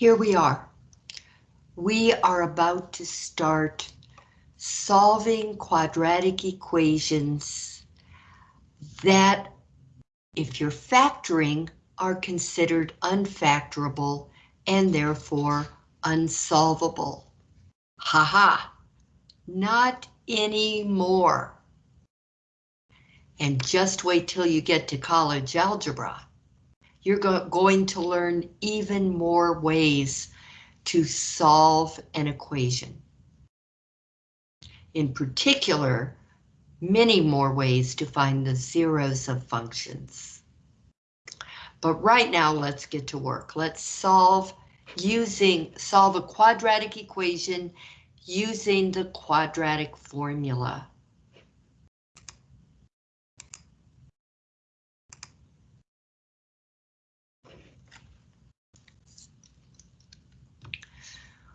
here we are. We are about to start solving quadratic equations that, if you're factoring, are considered unfactorable and therefore unsolvable. Haha, -ha. not anymore. And just wait till you get to college algebra. You're go going to learn even more ways to solve an equation. In particular, many more ways to find the zeros of functions. But right now, let's get to work. Let's solve using solve a quadratic equation using the quadratic formula.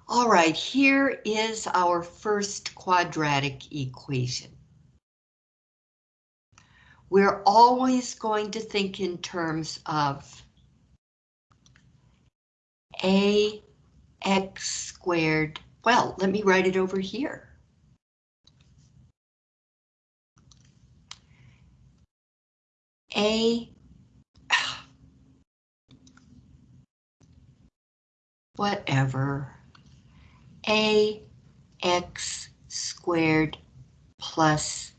All right, here is our first quadratic equation. We're always going to think in terms of ax squared. Well, let me write it over here. A whatever a x squared plus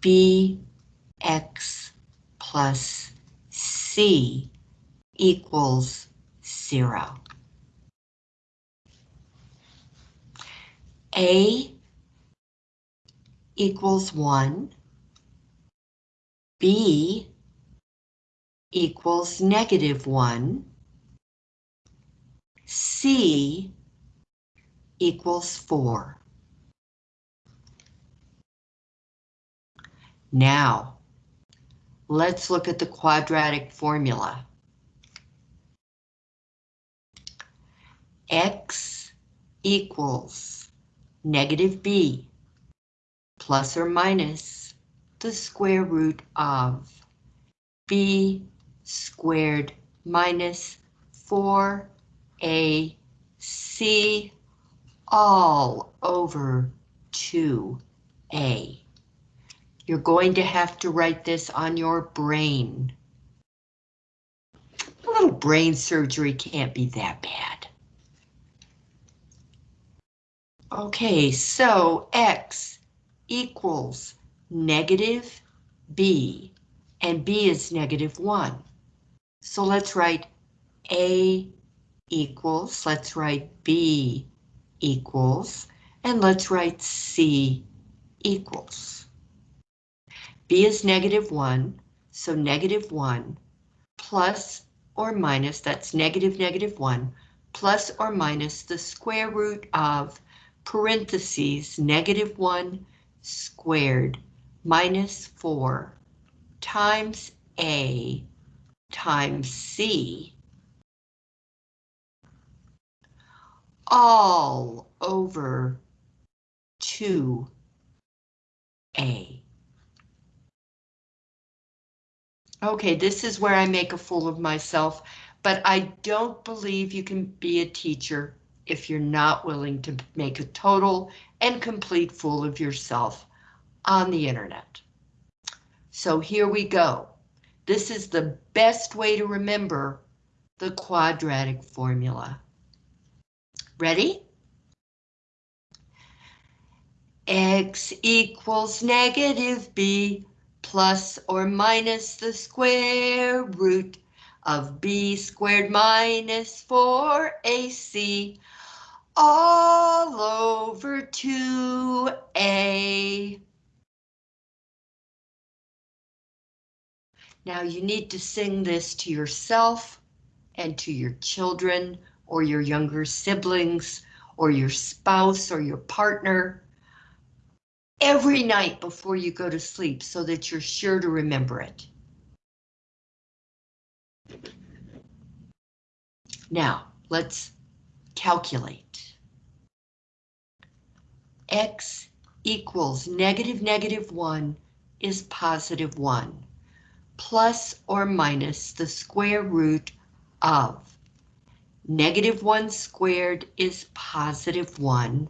b x plus c equals zero. A equals one, B equals negative one, C equals 4. Now, let's look at the quadratic formula. X equals negative b plus or minus the square root of b squared minus 4ac all over 2a. You're going to have to write this on your brain. A little brain surgery can't be that bad. Okay, so x equals negative b, and b is negative 1. So let's write a equals, let's write b equals, and let's write C equals. B is negative 1, so negative 1 plus or minus, that's negative negative 1, plus or minus the square root of parentheses negative 1 squared minus 4 times A times C all over 2A. Okay, this is where I make a fool of myself, but I don't believe you can be a teacher if you're not willing to make a total and complete fool of yourself on the internet. So here we go. This is the best way to remember the quadratic formula. Ready? X equals negative B plus or minus the square root of B squared minus 4AC all over 2A. Now you need to sing this to yourself and to your children or your younger siblings or your spouse or your partner every night before you go to sleep so that you're sure to remember it. Now, let's calculate. X equals negative negative 1 is positive 1, plus or minus the square root of Negative 1 squared is positive 1.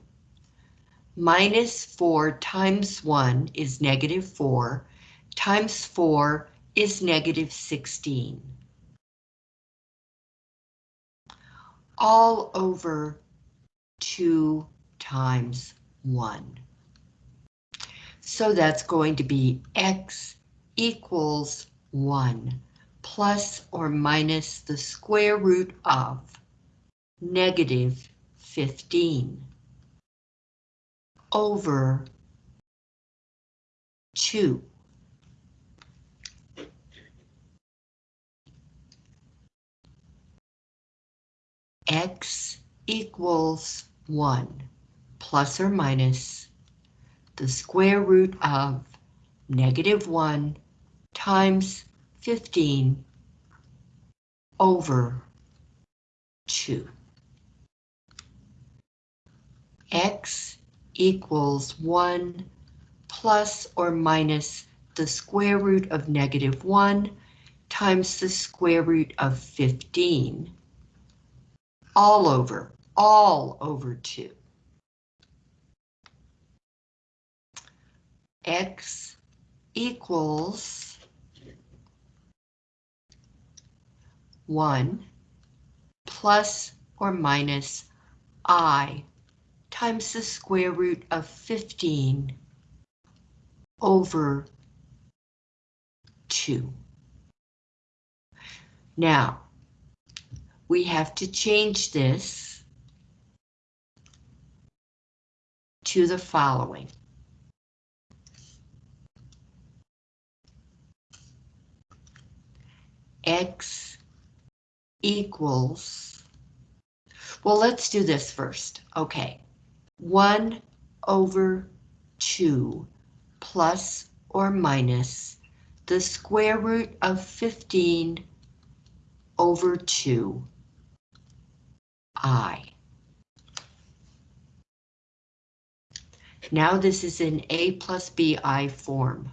Minus 4 times 1 is negative 4. Times 4 is negative 16. All over 2 times 1. So that's going to be x equals 1 plus or minus the square root of negative 15 over 2. x equals 1 plus or minus the square root of negative 1 times 15 over 2. X equals 1 plus or minus the square root of negative 1 times the square root of 15 all over, all over 2. x equals 1 plus or minus i times the square root of 15 over 2. Now, we have to change this to the following. X equals, well, let's do this first. Okay, 1 over 2 plus or minus the square root of 15 over 2 i. Now this is in a plus bi form.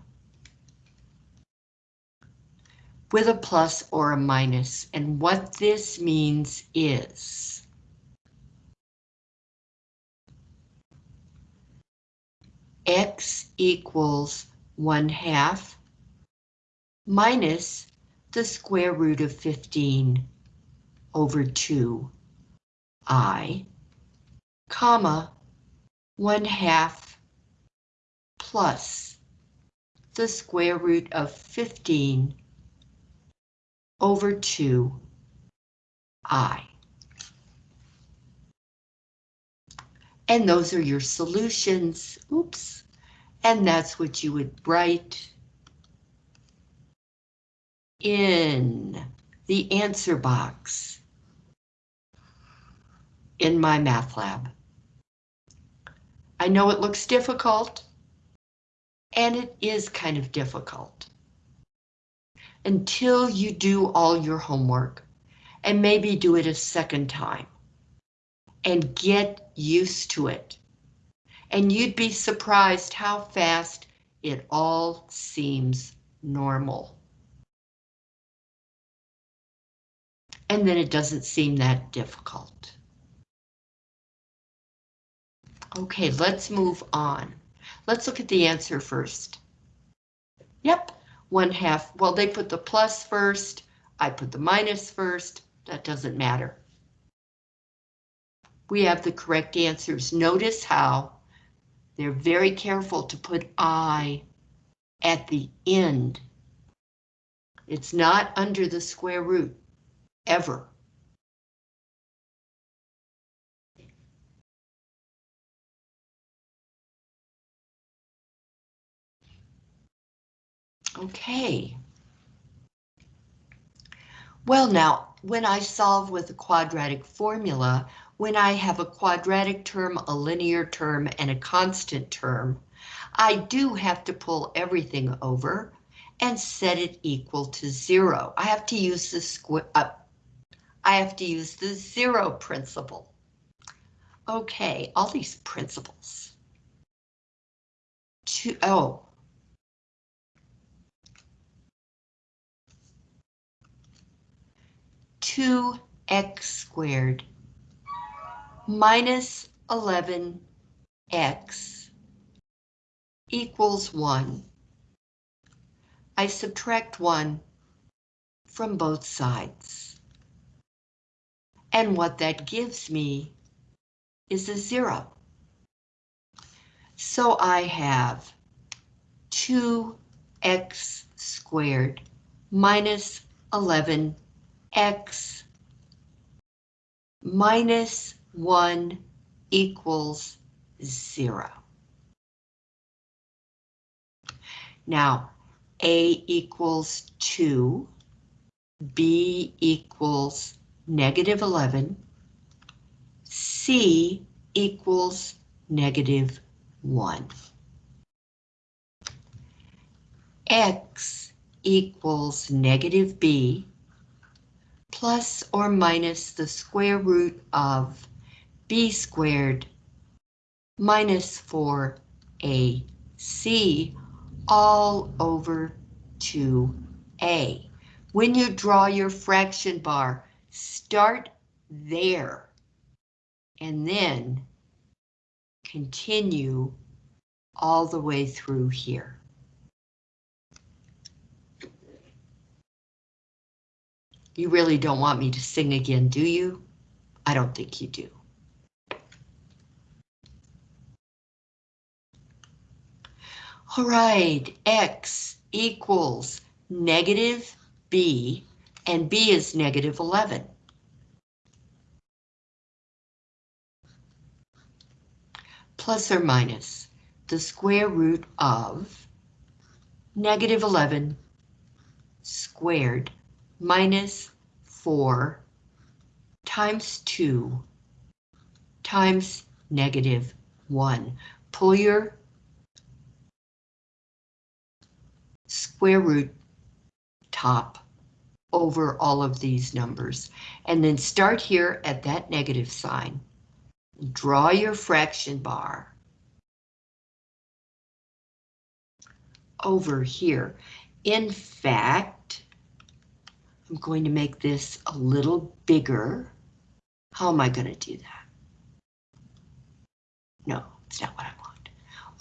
With a plus or a minus, and what this means is x equals 1 half minus the square root of 15 over 2 i, comma, 1 half plus the square root of 15 over 2 And those are your solutions. Oops. And that's what you would write in the answer box in MyMathLab. I know it looks difficult, and it is kind of difficult. Until you do all your homework, and maybe do it a second time, and get used to it. And you'd be surprised how fast it all seems normal. And then it doesn't seem that difficult. Okay, let's move on. Let's look at the answer first. Yep, one half. Well, they put the plus first. I put the minus first. That doesn't matter. We have the correct answers. Notice how they're very careful to put I at the end. It's not under the square root, ever. Okay. Well now, when I solve with a quadratic formula, when I have a quadratic term, a linear term, and a constant term, I do have to pull everything over and set it equal to zero. I have to use the square, uh, I have to use the zero principle. Okay, all these principles. To, oh, two x squared minus 11x equals 1. I subtract 1 from both sides. And what that gives me is a 0. So I have 2x squared minus 11x minus 1 equals 0. Now, A equals 2, B equals negative 11, C equals negative 1. X equals negative B plus or minus the square root of B squared minus 4AC all over 2A. When you draw your fraction bar, start there and then continue all the way through here. You really don't want me to sing again, do you? I don't think you do. All right, X equals negative B, and B is negative 11. Plus or minus the square root of negative 11 squared minus 4 times 2 times negative 1. Pull your square root top over all of these numbers. And then start here at that negative sign. Draw your fraction bar. Over here. In fact, I'm going to make this a little bigger. How am I going to do that? No, it's not what I want.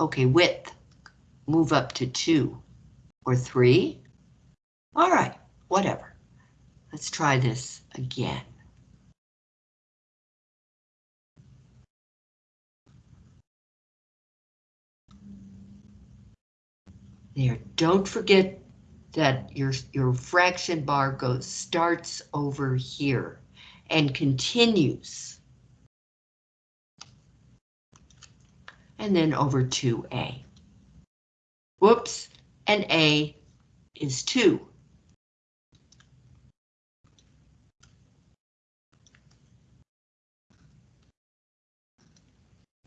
Okay, width, move up to two or three. All right, whatever. Let's try this again. There, don't forget that your, your fraction bar goes starts over here and continues. And then over to A. Whoops, and A is 2.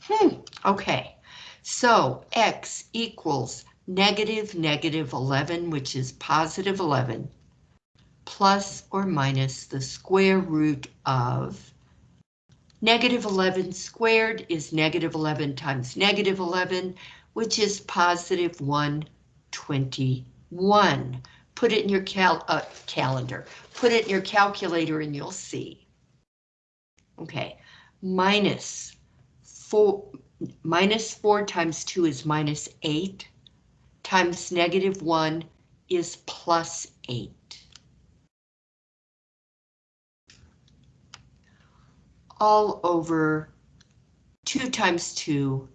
Hmm, okay. So X equals negative negative 11, which is positive 11, plus or minus the square root of negative 11 squared is negative 11 times negative 11, which is positive 1 21. Put it in your cal uh, calendar. Put it in your calculator and you'll see. Okay, minus 4, minus 4 times 2 is minus 8, times negative 1 is plus 8. All over 2 times 2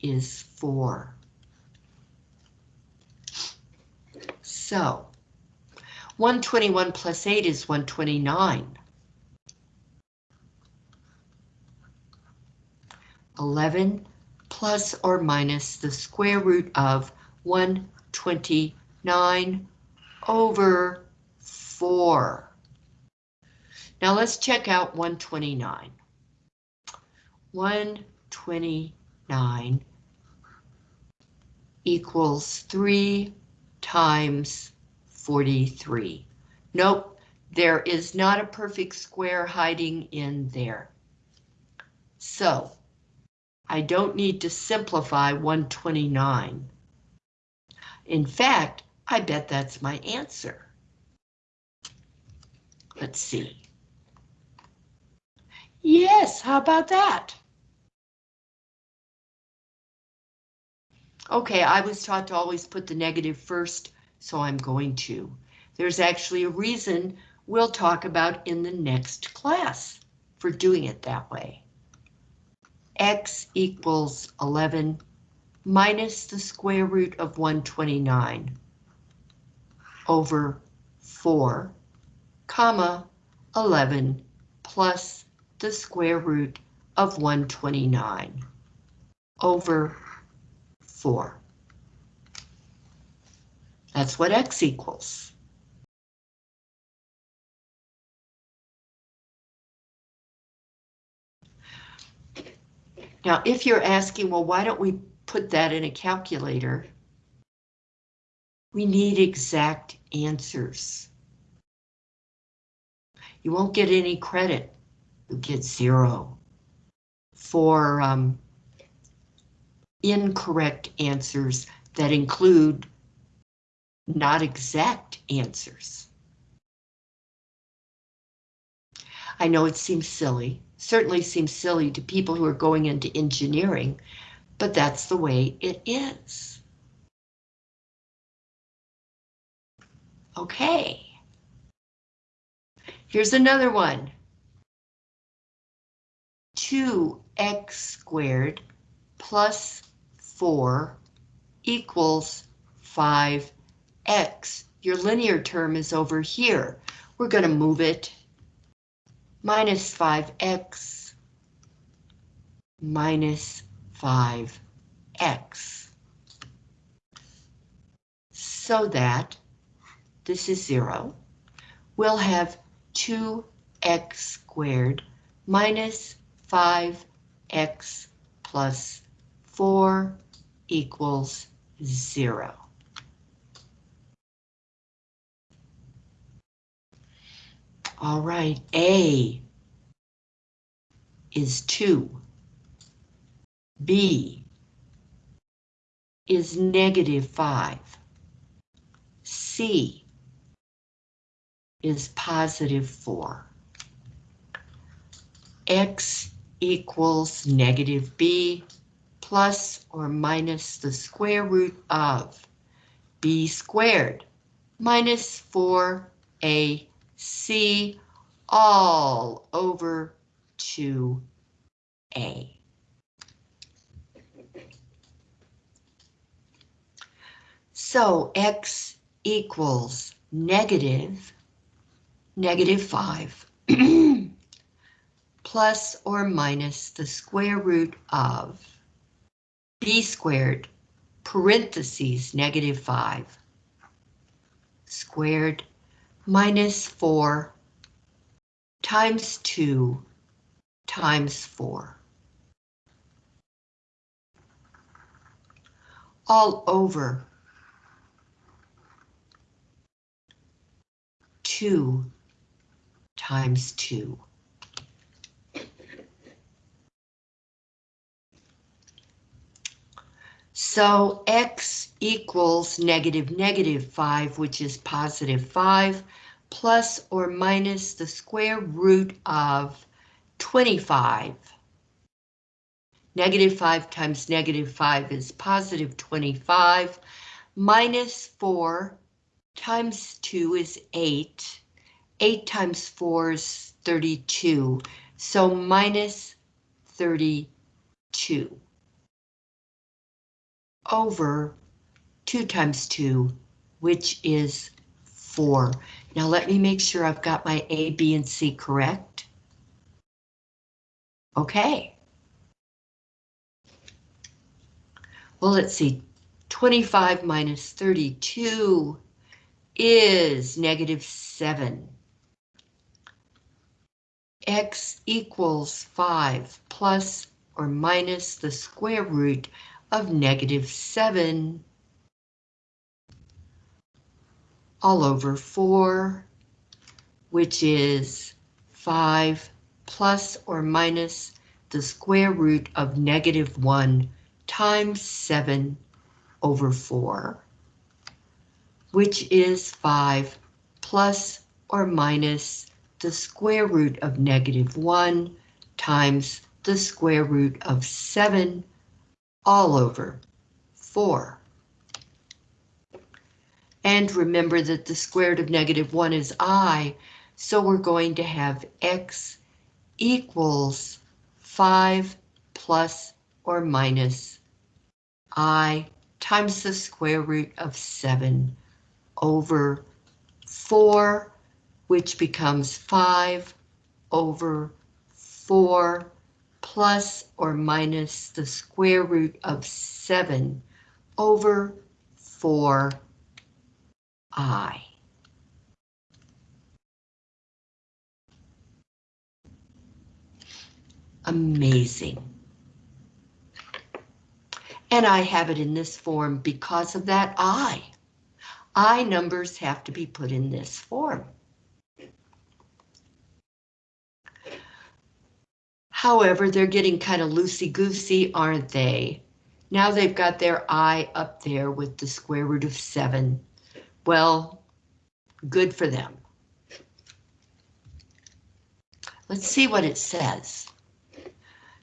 is 4. So 121 plus 8 is 129. 11 plus or minus the square root of 129 over 4. Now let's check out 129. 129 equals 3 times 43. Nope, there is not a perfect square hiding in there. So, I don't need to simplify 129. In fact, I bet that's my answer. Let's see. Yes, how about that? Okay, I was taught to always put the negative first, so I'm going to. There's actually a reason we'll talk about in the next class for doing it that way. X equals 11 minus the square root of 129 over 4, comma, 11 plus the square root of 129 over 4. That's what x equals. Now, if you're asking, well, why don't we put that in a calculator? We need exact answers. You won't get any credit. You get zero for um, incorrect answers that include not exact answers. I know it seems silly, certainly seems silly to people who are going into engineering, but that's the way it is. Okay. Here's another one. 2x squared plus 4 equals 5x. Your linear term is over here. We're going to move it minus 5x minus 5x. So that this is 0. We'll have 2x squared minus 5x plus 4 equals 0. All right, A is 2. B is negative 5. C is positive 4. X equals negative B plus or minus the square root of B squared minus 4AC all over 2A. So X equals negative negative 5 plus or minus the square root of b squared parentheses negative 5 squared minus 4 times 2 times 4. All over 2 times 2. So x equals negative negative 5, which is positive 5, plus or minus the square root of 25. Negative 5 times negative 5 is positive 25, minus 4 times 2 is 8. 8 times 4 is 32, so minus 32 over 2 times 2, which is 4. Now let me make sure I've got my A, B, and C correct. Okay. Well, let's see. 25 minus 32 is negative 7. X equals 5 plus or minus the square root of negative 7 all over 4, which is 5 plus or minus the square root of negative 1 times 7 over 4, which is 5 plus or minus the square root of negative 1 times the square root of 7 all over 4. And remember that the square root of negative 1 is i, so we're going to have x equals 5 plus or minus i times the square root of 7 over 4, which becomes 5 over 4 plus or minus the square root of 7 over 4i. Amazing. And I have it in this form because of that I. I numbers have to be put in this form. However, they're getting kind of loosey-goosey, aren't they? Now they've got their I up there with the square root of 7. Well, good for them. Let's see what it says.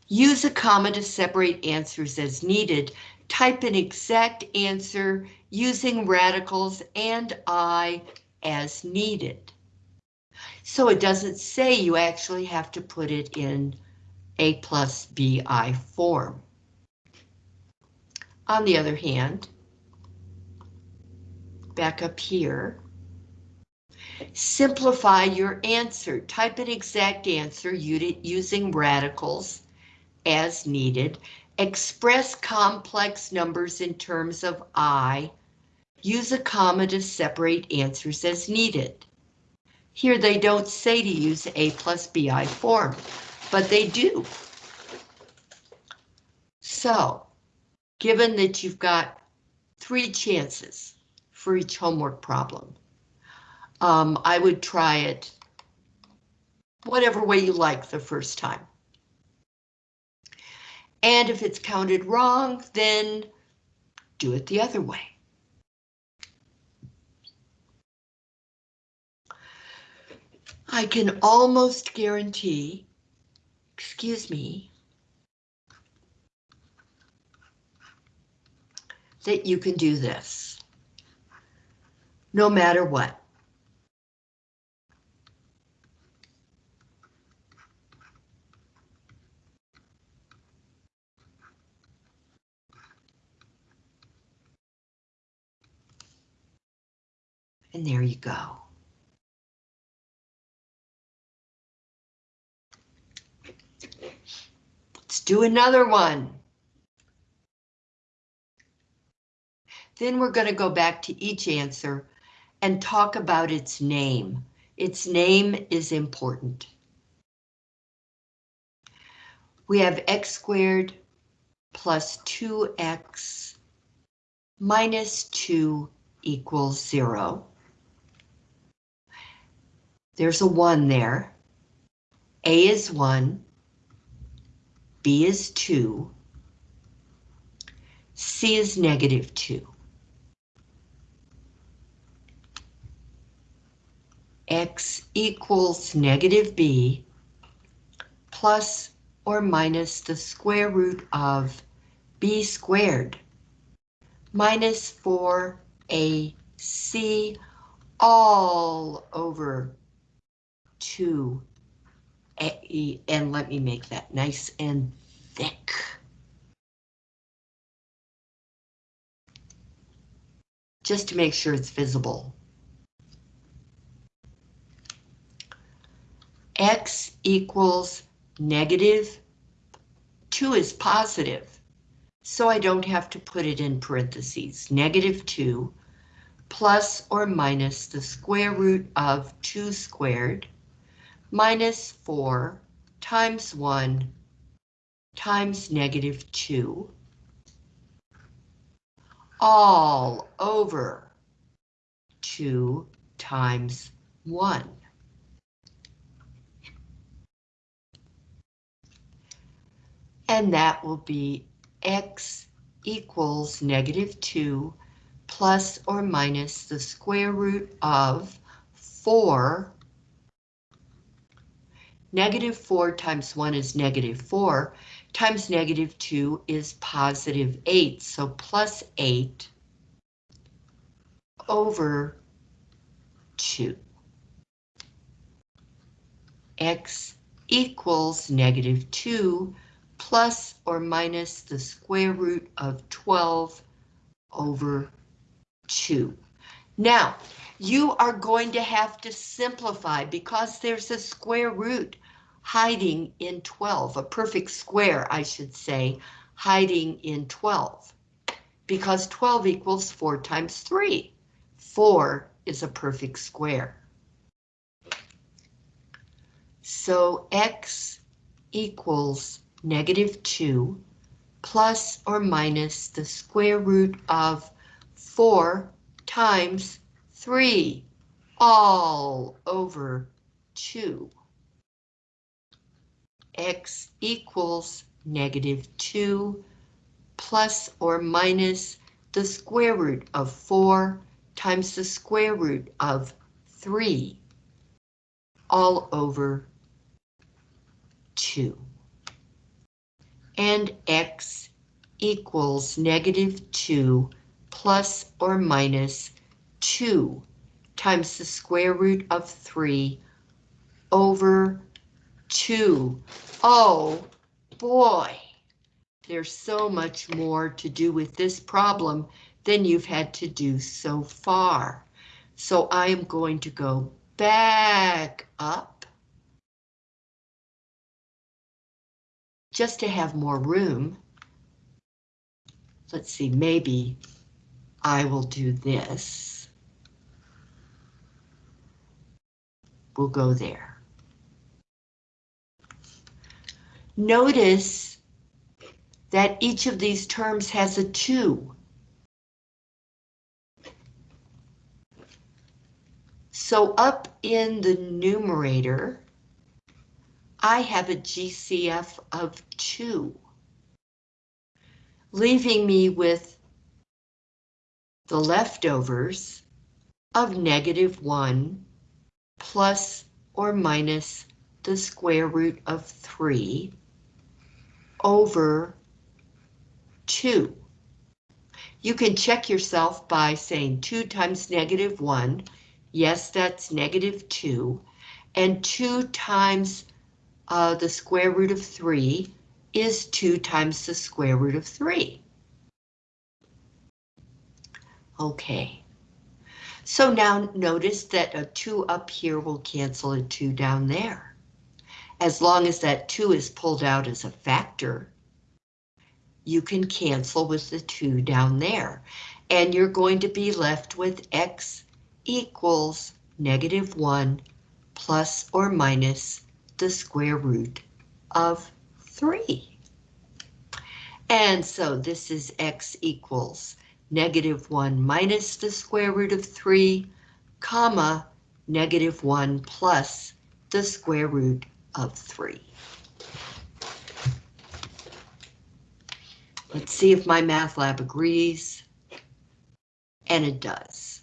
Use a comma to separate answers as needed. Type an exact answer using radicals and I as needed. So it doesn't say you actually have to put it in a plus bi form. On the other hand, back up here, simplify your answer. Type an exact answer using radicals as needed. Express complex numbers in terms of I. Use a comma to separate answers as needed. Here they don't say to use A plus BI form but they do. So, given that you've got three chances for each homework problem, um, I would try it whatever way you like the first time. And if it's counted wrong, then do it the other way. I can almost guarantee excuse me, that you can do this, no matter what. And there you go. Let's do another one. Then we're going to go back to each answer and talk about its name. Its name is important. We have x squared plus 2x minus 2 equals 0. There's a 1 there. A is 1. B is 2. C is negative 2. X equals negative B plus or minus the square root of B squared minus 4AC all over 2 and let me make that nice and thick. Just to make sure it's visible. X equals negative, 2 is positive, so I don't have to put it in parentheses. Negative 2 plus or minus the square root of 2 squared minus 4 times 1 times negative 2 all over 2 times 1. And that will be x equals negative 2 plus or minus the square root of 4 Negative 4 times 1 is negative 4, times negative 2 is positive 8, so plus 8 over 2. x equals negative 2 plus or minus the square root of 12 over 2. Now, you are going to have to simplify because there's a square root hiding in 12, a perfect square, I should say, hiding in 12. Because 12 equals 4 times 3. 4 is a perfect square. So x equals negative 2 plus or minus the square root of 4 times 3 all over 2. x equals negative 2 plus or minus the square root of 4 times the square root of 3 all over 2. And x equals negative 2 plus or minus 2 times the square root of 3 over 2. Oh, boy, there's so much more to do with this problem than you've had to do so far. So I am going to go back up just to have more room. Let's see, maybe I will do this. We'll go there. Notice that each of these terms has a 2. So up in the numerator, I have a GCF of 2, leaving me with the leftovers of negative 1 plus or minus the square root of 3 over 2. You can check yourself by saying 2 times negative 1. Yes, that's negative 2. And 2 times uh, the square root of 3 is 2 times the square root of 3. Okay. So now notice that a 2 up here will cancel a 2 down there. As long as that 2 is pulled out as a factor, you can cancel with the 2 down there. And you're going to be left with x equals negative 1 plus or minus the square root of 3. And so this is x equals negative 1 minus the square root of 3, comma, negative 1 plus the square root of 3. Let's see if MyMathLab agrees. And it does.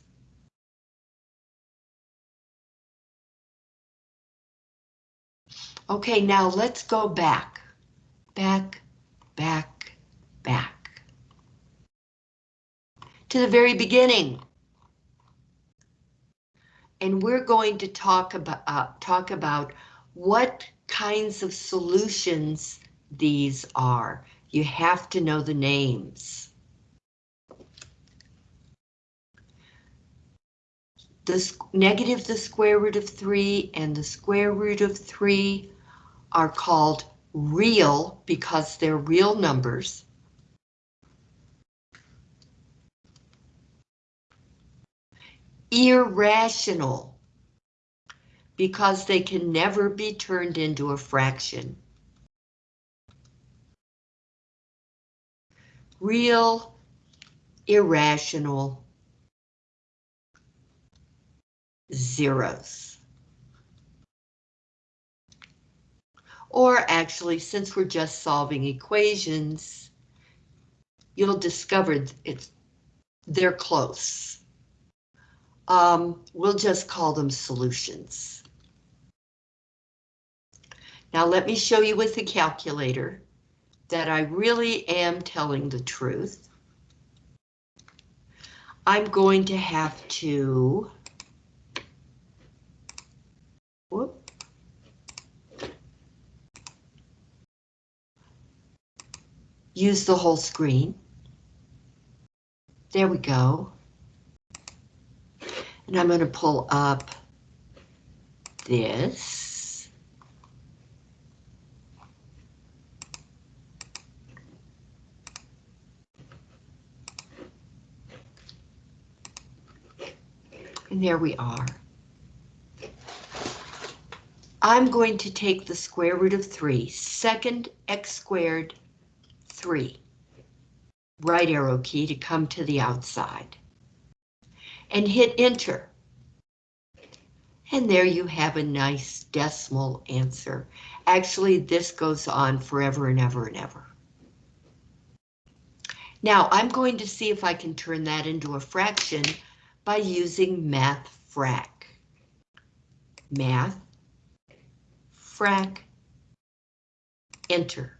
Okay, now let's go back. Back, back, back. To the very beginning. And we're going to talk about, uh, talk about what kinds of solutions these are. You have to know the names. The negative the square root of 3 and the square root of 3 are called real because they're real numbers. Irrational because they can never be turned into a fraction. Real, irrational, zeros. Or actually, since we're just solving equations, you'll discover it's they're close. Um, we'll just call them solutions. Now let me show you with the calculator that I really am telling the truth. I'm going to have to whoop, use the whole screen. There we go. And I'm going to pull up this. And there we are. I'm going to take the square root of 3, second x squared 3. Right arrow key to come to the outside. And hit enter. And there you have a nice decimal answer. Actually, this goes on forever and ever and ever. Now, I'm going to see if I can turn that into a fraction by using math frac. Math frac enter.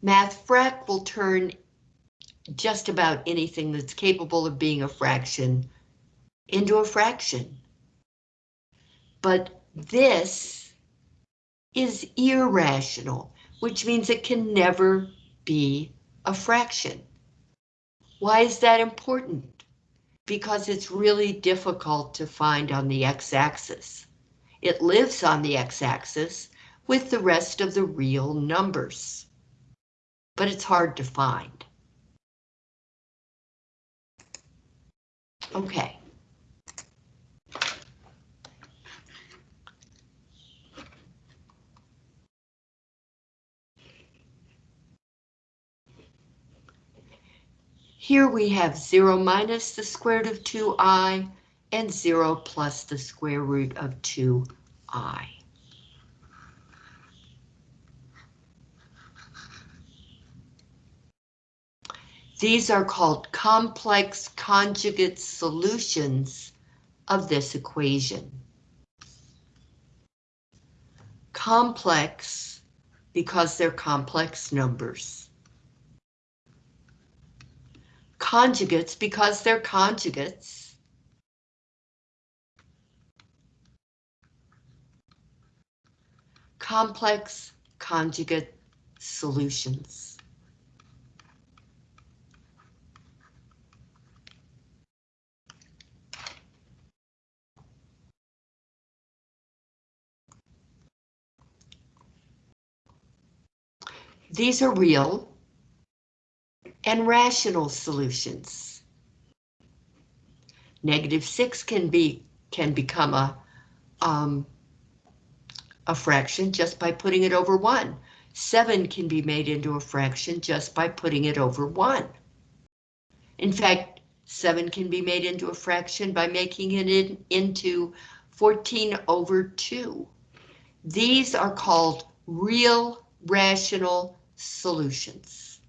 Math frac will turn just about anything that's capable of being a fraction into a fraction. But this is irrational, which means it can never be a fraction. Why is that important? Because it's really difficult to find on the x-axis. It lives on the x-axis with the rest of the real numbers but it's hard to find. Okay. Here we have 0 minus the square root of 2i and 0 plus the square root of 2i. These are called complex conjugate solutions of this equation. Complex because they're complex numbers. Conjugates because they're conjugates. Complex conjugate solutions. These are real and rational solutions. Negative 6 can be can become a um, a fraction just by putting it over 1. 7 can be made into a fraction just by putting it over 1. In fact, 7 can be made into a fraction by making it in, into 14 over 2. These are called real rational solutions.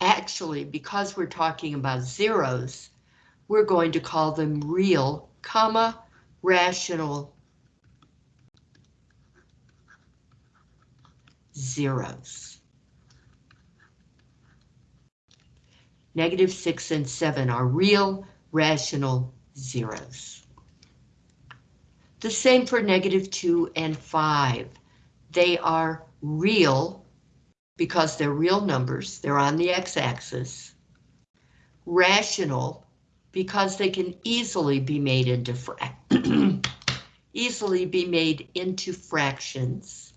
Actually, because we're talking about zeros, we're going to call them real, comma, rational zeros. Negative 6 and 7 are real, rational zeros. The same for negative 2 and 5. They are real because they're real numbers. They're on the x-axis. Rational because they can easily be made into easily be made into fractions.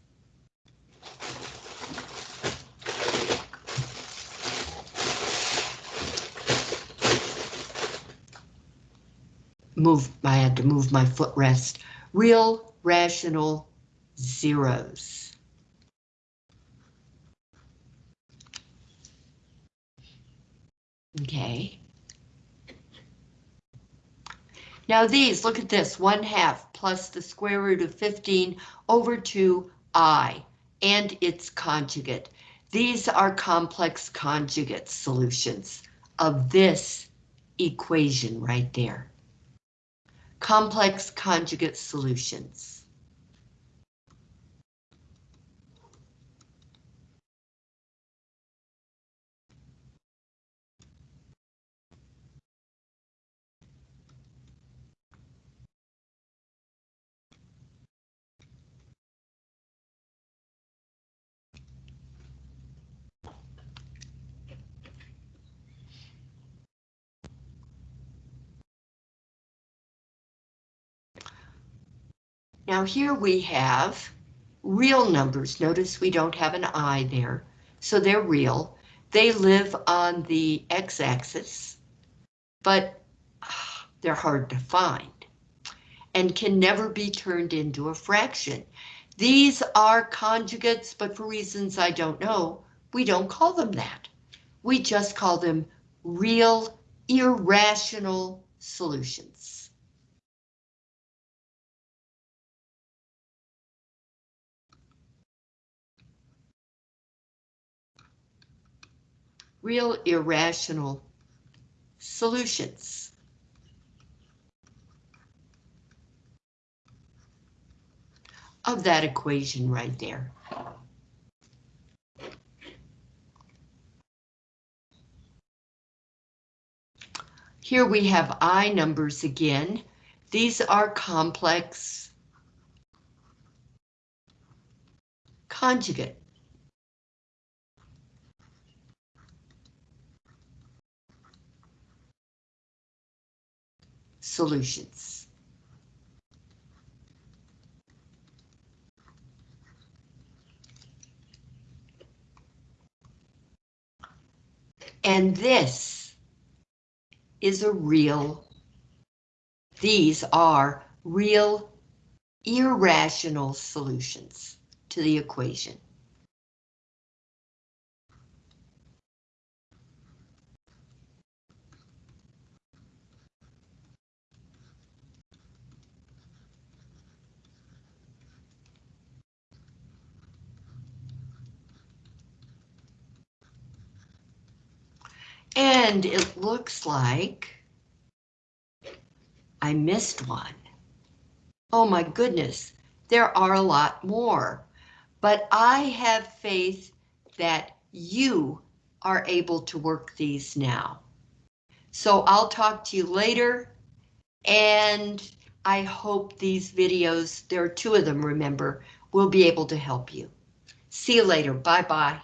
Move, I had to move my footrest. Real, rational, zeros. Okay. Now these, look at this, 1 half plus the square root of 15 over 2i and its conjugate. These are complex conjugate solutions of this equation right there. complex conjugate solutions. Now here we have real numbers. Notice we don't have an I there, so they're real. They live on the x-axis, but ah, they're hard to find and can never be turned into a fraction. These are conjugates, but for reasons I don't know, we don't call them that. We just call them real irrational solutions. Real irrational solutions. of that equation right there. Here we have I numbers again. These are complex conjugate. Solutions. And this is a real, these are real irrational solutions to the equation. And it looks like I missed one. Oh my goodness, there are a lot more. But I have faith that you are able to work these now. So I'll talk to you later, and I hope these videos, there are two of them, remember, will be able to help you. See you later. Bye-bye.